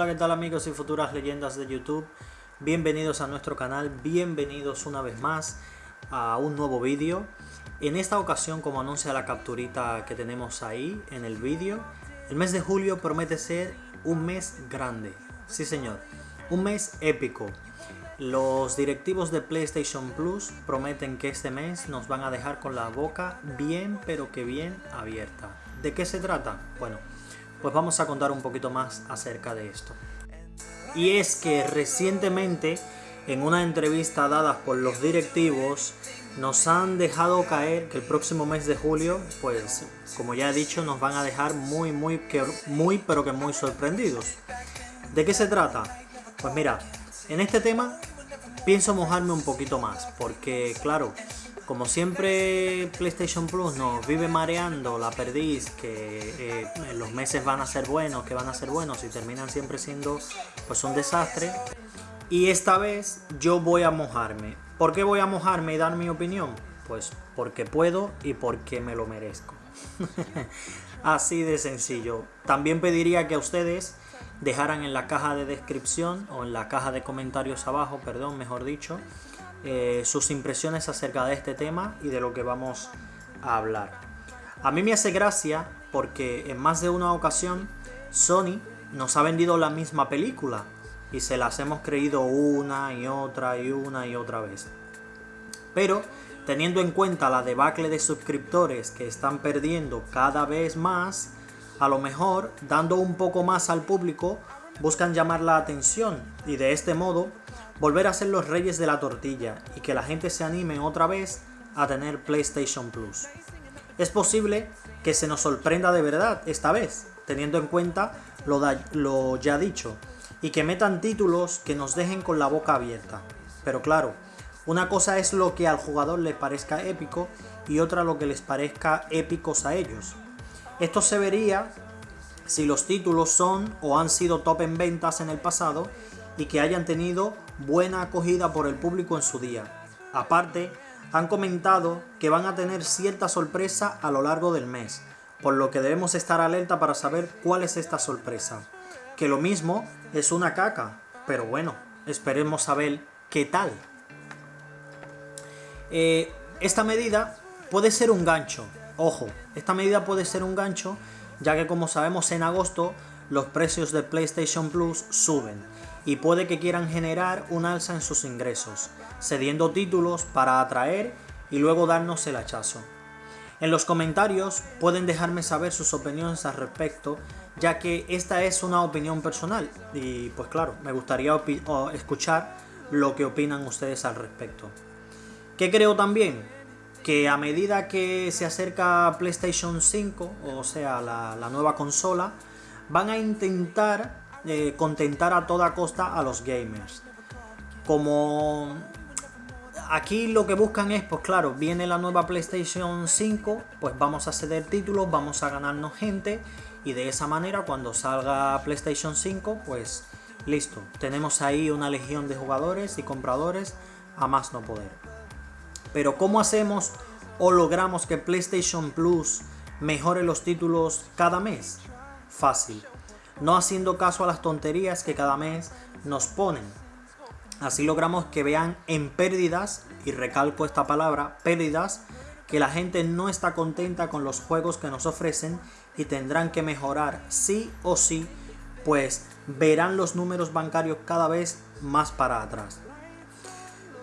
Hola, ¿qué tal amigos y futuras leyendas de YouTube? Bienvenidos a nuestro canal, bienvenidos una vez más a un nuevo vídeo. En esta ocasión, como anuncia la capturita que tenemos ahí en el vídeo, el mes de julio promete ser un mes grande. Sí señor, un mes épico. Los directivos de PlayStation Plus prometen que este mes nos van a dejar con la boca bien pero que bien abierta. ¿De qué se trata? Bueno, pues vamos a contar un poquito más acerca de esto. Y es que recientemente, en una entrevista dada por los directivos, nos han dejado caer que el próximo mes de julio, pues como ya he dicho, nos van a dejar muy, muy, muy, pero que muy sorprendidos. ¿De qué se trata? Pues mira, en este tema pienso mojarme un poquito más, porque claro, como siempre PlayStation Plus nos vive mareando la perdiz, que eh, los meses van a ser buenos, que van a ser buenos y terminan siempre siendo pues un desastre. Y esta vez yo voy a mojarme. ¿Por qué voy a mojarme y dar mi opinión? Pues porque puedo y porque me lo merezco. Así de sencillo. También pediría que a ustedes dejaran en la caja de descripción o en la caja de comentarios abajo, perdón, mejor dicho, eh, sus impresiones acerca de este tema y de lo que vamos a hablar. A mí me hace gracia porque en más de una ocasión Sony nos ha vendido la misma película y se las hemos creído una y otra y una y otra vez. Pero teniendo en cuenta la debacle de suscriptores que están perdiendo cada vez más, a lo mejor dando un poco más al público buscan llamar la atención y de este modo volver a ser los reyes de la tortilla y que la gente se anime otra vez a tener PlayStation Plus. Es posible que se nos sorprenda de verdad esta vez, teniendo en cuenta lo, ya dicho, y que metan títulos que nos dejen con la boca abierta. Pero claro, una cosa es lo que al jugador le parezca épico y otra lo que les parezca épicos a ellos. Esto se vería si los títulos son o han sido top en ventas en el pasado y que hayan tenido buena acogida por el público en su día. Aparte, han comentado que van a tener cierta sorpresa a lo largo del mes, por lo que debemos estar alerta para saber cuál es esta sorpresa. Que lo mismo es una caca, pero bueno, esperemos saber qué tal. Eh, esta medida puede ser un gancho, ojo, esta medida puede ser un gancho, ya que como sabemos en agosto los precios de PlayStation Plus suben y puede que quieran generar un alza en sus ingresos, cediendo títulos para atraer y luego darnos el hachazo. En los comentarios pueden dejarme saber sus opiniones al respecto, ya que esta es una opinión personal y pues claro, me gustaría escuchar lo que opinan ustedes al respecto. ¿Qué creo también? Que a medida que se acerca PlayStation 5, o sea, la, la nueva consola, van a intentar eh, contentar a toda costa a los gamers. Como aquí lo que buscan es, pues claro, viene la nueva PlayStation 5, pues vamos a ceder títulos, vamos a ganarnos gente y de esa manera cuando salga PlayStation 5, pues listo, tenemos ahí una legión de jugadores y compradores a más no poder. Pero ¿cómo hacemos o logramos que PlayStation Plus mejore los títulos cada mes? Fácil no haciendo caso a las tonterías que cada mes nos ponen. Así logramos que vean en pérdidas, y recalco esta palabra, pérdidas, que la gente no está contenta con los juegos que nos ofrecen y tendrán que mejorar sí o sí, pues verán los números bancarios cada vez más para atrás.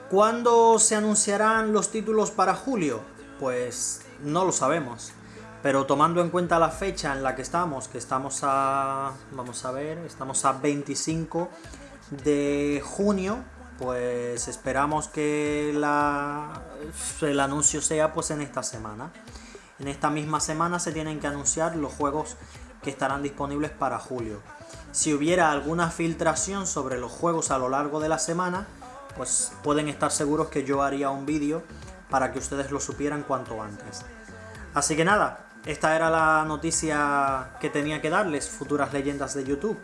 ¿Cuándo se anunciarán los títulos para julio? Pues no lo sabemos. Pero tomando en cuenta la fecha en la que estamos, que estamos a, vamos a ver, estamos a 25 de junio, pues esperamos que la, el anuncio sea pues en esta semana. En esta misma semana se tienen que anunciar los juegos que estarán disponibles para julio. Si hubiera alguna filtración sobre los juegos a lo largo de la semana, pues pueden estar seguros que yo haría un vídeo para que ustedes lo supieran cuanto antes. Así que nada, esta era la noticia que tenía que darles, futuras leyendas de YouTube.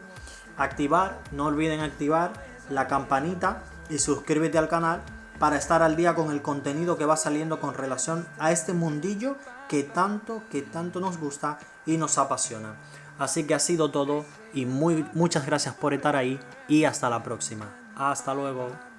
Activar, no olviden activar la campanita y suscríbete al canal para estar al día con el contenido que va saliendo con relación a este mundillo que tanto, que tanto nos gusta y nos apasiona. Así que ha sido todo y muy, muchas gracias por estar ahí y hasta la próxima. Hasta luego.